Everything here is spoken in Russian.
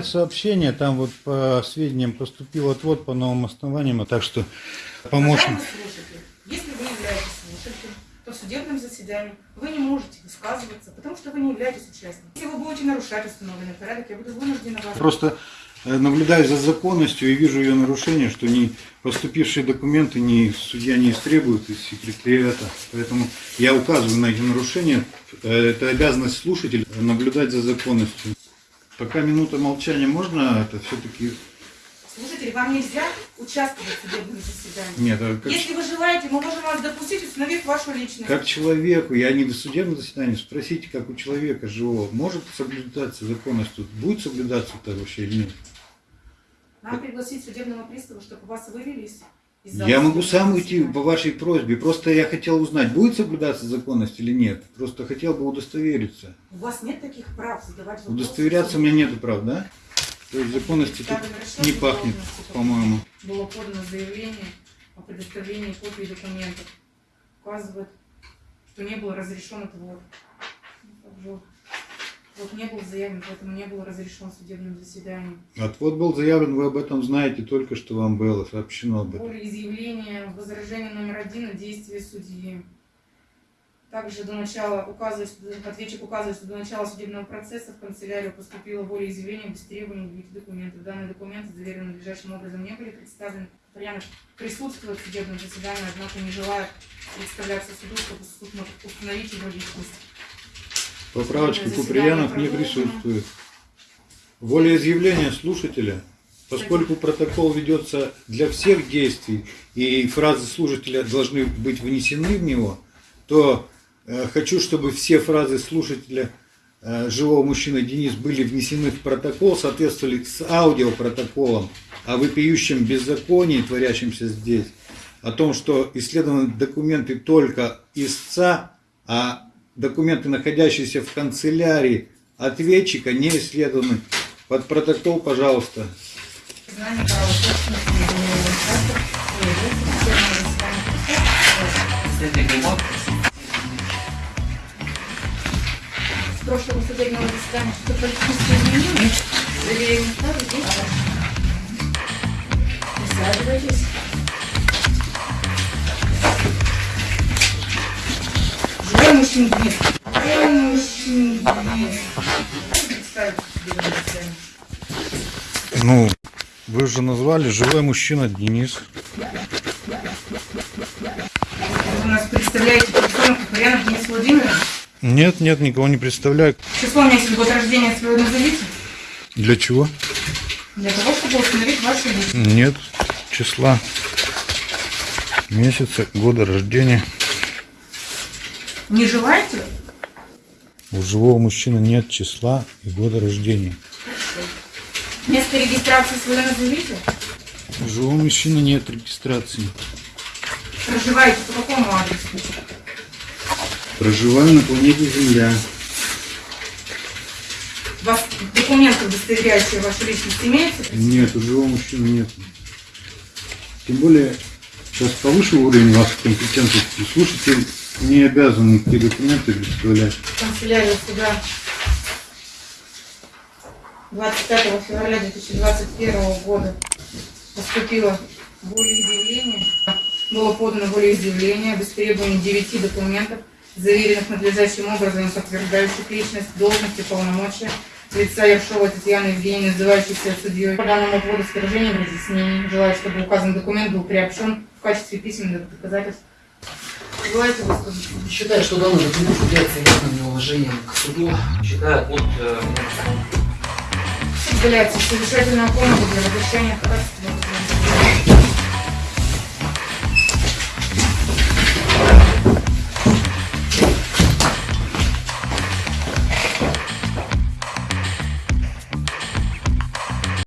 от сообщения, там вот по сведениям поступил отвод по новым основаниям, так что помощник... Если вы являетесь слушателем, то в судебном заседании вы не можете высказываться, потому что вы не являетесь участником. Если вы будете нарушать установленный порядок, я буду вынуждена вас... Просто э, наблюдаю за законностью и вижу ее нарушение, что не поступившие документы ни судья не истребует из секретариата. Поэтому я указываю на эти нарушения. Э, Это обязанность слушателя наблюдать за законностью. Пока минута молчания можно это все-таки... Слушатель, вам нельзя участвовать в судебном заседании. Нет, а как, Если вы желаете, мы можем вас допустить, установив вашу личность. как человеку, я не до судебного заседания, спросите, как у человека живого, может соблюдаться законность тут? Будет соблюдаться это вообще или нет? Нам пригласить судебного пристава, чтобы вас вывелись Я могу сам уйти по вашей просьбе. Просто я хотел узнать, будет соблюдаться законность или нет. Просто хотел бы удостовериться. У вас нет таких прав задавать вопросы. Удостоверяться у меня нету прав, да? То есть законности тут не пахнет, по-моему. Было подано заявление о предоставлении копий документов. Указывает, что не был разрешен отвод. Вот не был заявлен, поэтому не был разрешен судебным заседанием. Отвод был заявлен, вы об этом знаете, только что вам было сообщено об этом. Волеизъявление, возражение номер один на действие судьи. Также до начала указывает, ответчик указывает, что до начала судебного процесса в канцелярию поступило волеизъявление без требований явить документов. Данные документы, заверенные надлежащим образом, не были представлены. Патрианов присутствует в судебном заседании, однако не желает представляться суду, чтобы суд мог установить его личность. Поправочка Заседание Куприянов не присутствует. Волеизъявление слушателя, поскольку протокол ведется для всех действий и фразы слушателя должны быть внесены в него, то э, хочу, чтобы все фразы слушателя э, живого мужчины Денис были внесены в протокол, соответствовали с аудиопротоколом о вопиющем беззаконии, творящемся здесь, о том, что исследованы документы только истца, а документы, находящиеся в канцелярии ответчика, не исследованы. Под протокол, пожалуйста. Прошлого судебного заседания что политические изменения? Заверение ставлю здесь. Присаживайтесь. Судебное заседание. Ну, вы же назвали живой мужчина Денис. Вы нас представляете персону Куприянов Денис Владимирович? Нет, нет, никого не представляю. Число, месяц, год рождения свое назовите. Для чего? Для того, чтобы установить вашу личность. Нет числа, месяца, года рождения. Не желаете? У живого мужчины нет числа и года рождения. Место регистрации свое назовите. У живого мужчины нет регистрации. Проживаете по какому адресу? Проживаю на планете Земля. У вас документы, удостоверяющие вашу личность, имеются? Нет, у живого мужчины нет. Тем более, сейчас повыше уровень вашей компетентности. Слушатель не обязан никакие документы представлять. Канцелярия суда 25 февраля 2021 года поступило волеизъявление. Было подано волеизъявление без требований 9 документов, заверенных надлежащим образом, подтверждающих личность, должность и полномочия лица Ершова Татьяны Евгеньевны, называющейся судьей. По данному поводу с выражением разъяснений. Желаю, чтобы указанный документ был приобщен в качестве письменных доказательств. Желаете? Считаю, что данный документ является явным неуважением к суду. Считаю от э, Уделяется совещательная комната для возвращения ходатайства